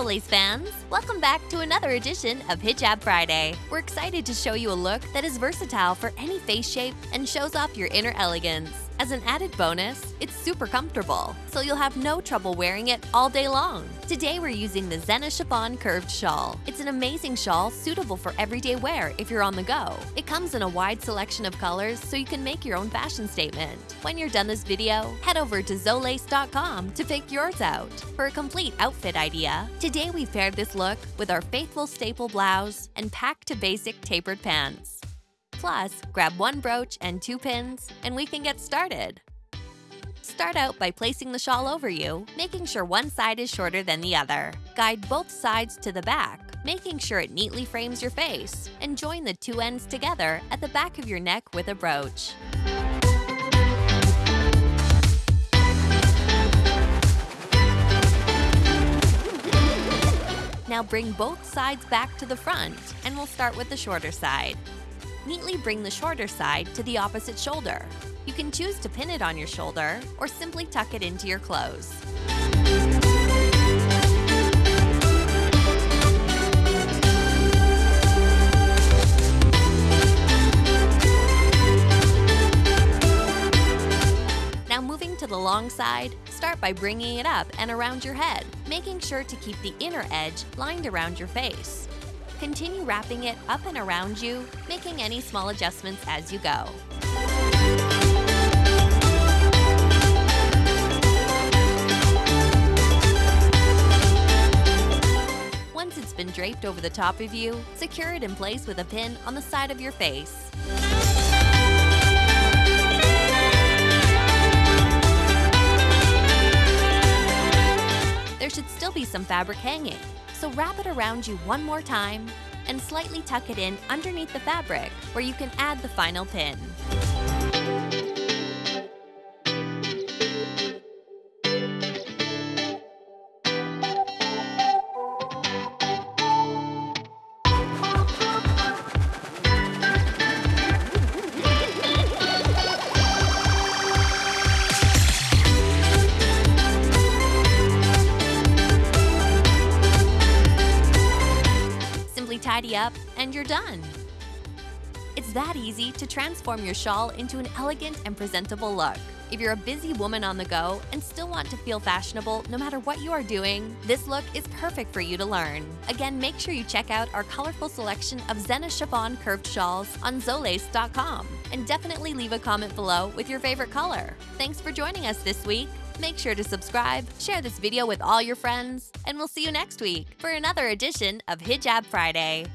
Soleil's fans! Welcome back to another edition of Hijab Friday. We're excited to show you a look that is versatile for any face shape and shows off your inner elegance. As an added bonus, it's super comfortable, so you'll have no trouble wearing it all day long. Today we're using the Zena Chiffon Curved Shawl. It's an amazing shawl suitable for everyday wear if you're on the go. It comes in a wide selection of colors so you can make your own fashion statement. When you're done this video, head over to Zolace.com to pick yours out. For a complete outfit idea, today we paired this look with our faithful staple blouse and packed to basic tapered pants. Plus, grab one brooch and two pins, and we can get started. Start out by placing the shawl over you, making sure one side is shorter than the other. Guide both sides to the back, making sure it neatly frames your face, and join the two ends together at the back of your neck with a brooch. Now bring both sides back to the front, and we'll start with the shorter side. Neatly bring the shorter side to the opposite shoulder. You can choose to pin it on your shoulder or simply tuck it into your clothes. Now moving to the long side, start by bringing it up and around your head, making sure to keep the inner edge lined around your face. Continue wrapping it up and around you, making any small adjustments as you go. Once it's been draped over the top of you, secure it in place with a pin on the side of your face. There should still be some fabric hanging, so wrap it around you one more time and slightly tuck it in underneath the fabric where you can add the final pin. Tidy up and you're done. It's that easy to transform your shawl into an elegant and presentable look. If you're a busy woman on the go and still want to feel fashionable no matter what you are doing, this look is perfect for you to learn. Again, make sure you check out our colorful selection of Zena Chiffon curved shawls on Zolace.com and definitely leave a comment below with your favorite color. Thanks for joining us this week. Make sure to subscribe, share this video with all your friends, and we'll see you next week for another edition of Hijab Friday.